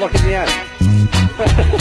look in the end.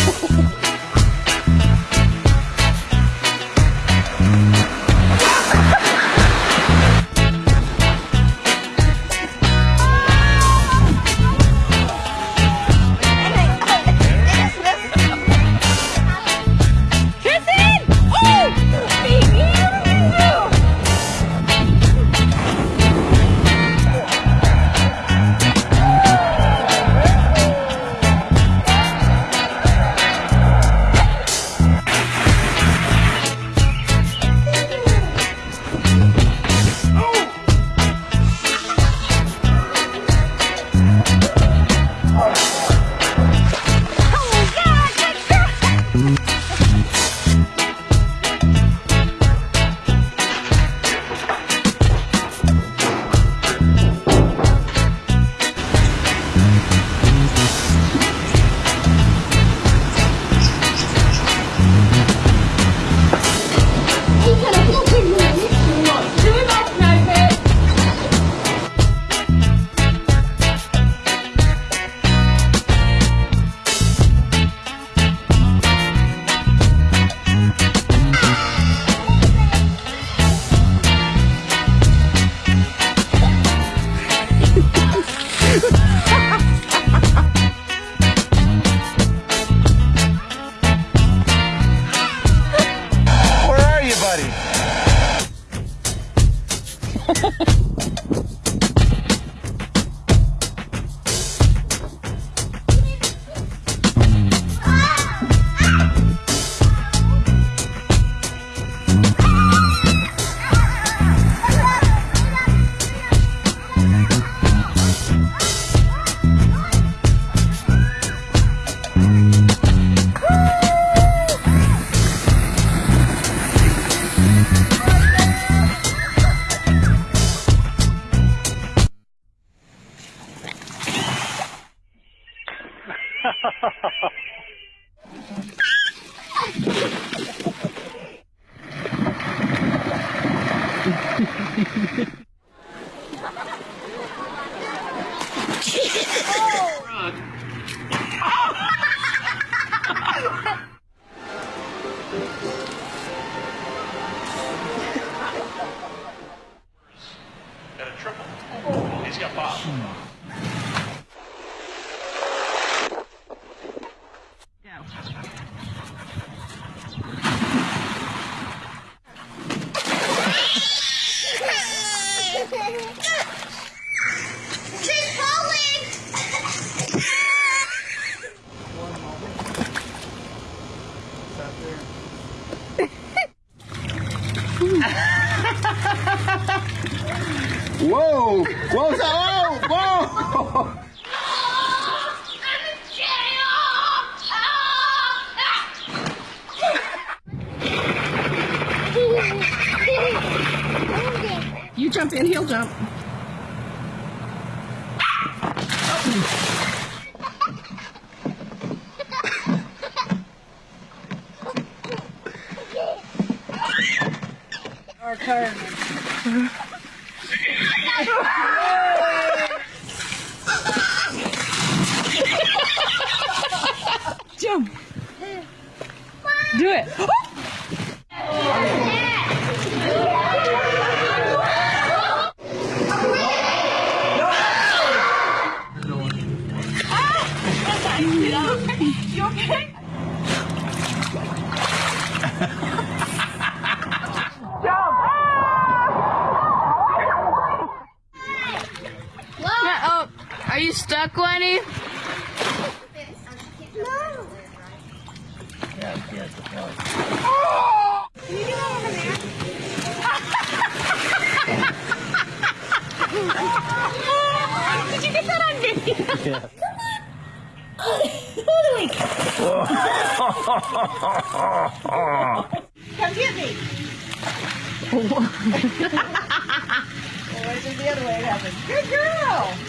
Got a triple. He's got Bob. She's falling! Whoa! Whoa! Whoa! Whoa! You jump in, he'll jump. Our Jump. Do it. You okay? Oh, are you stuck, Lenny? No! Did you get that on video? Come get me. oh, it's just the other way it happened. Good girl.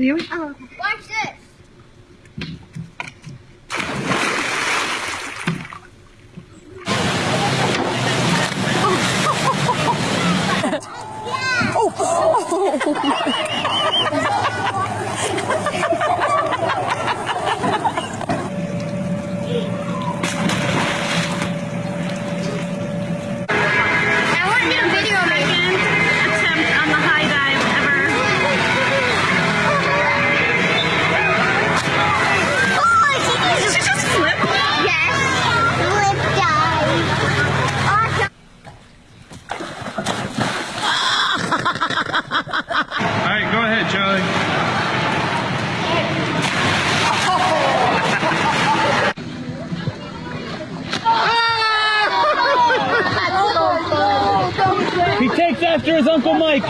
你好。after his Uncle Mike.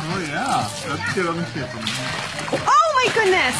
Oh yeah, that's. Let it. Oh my goodness!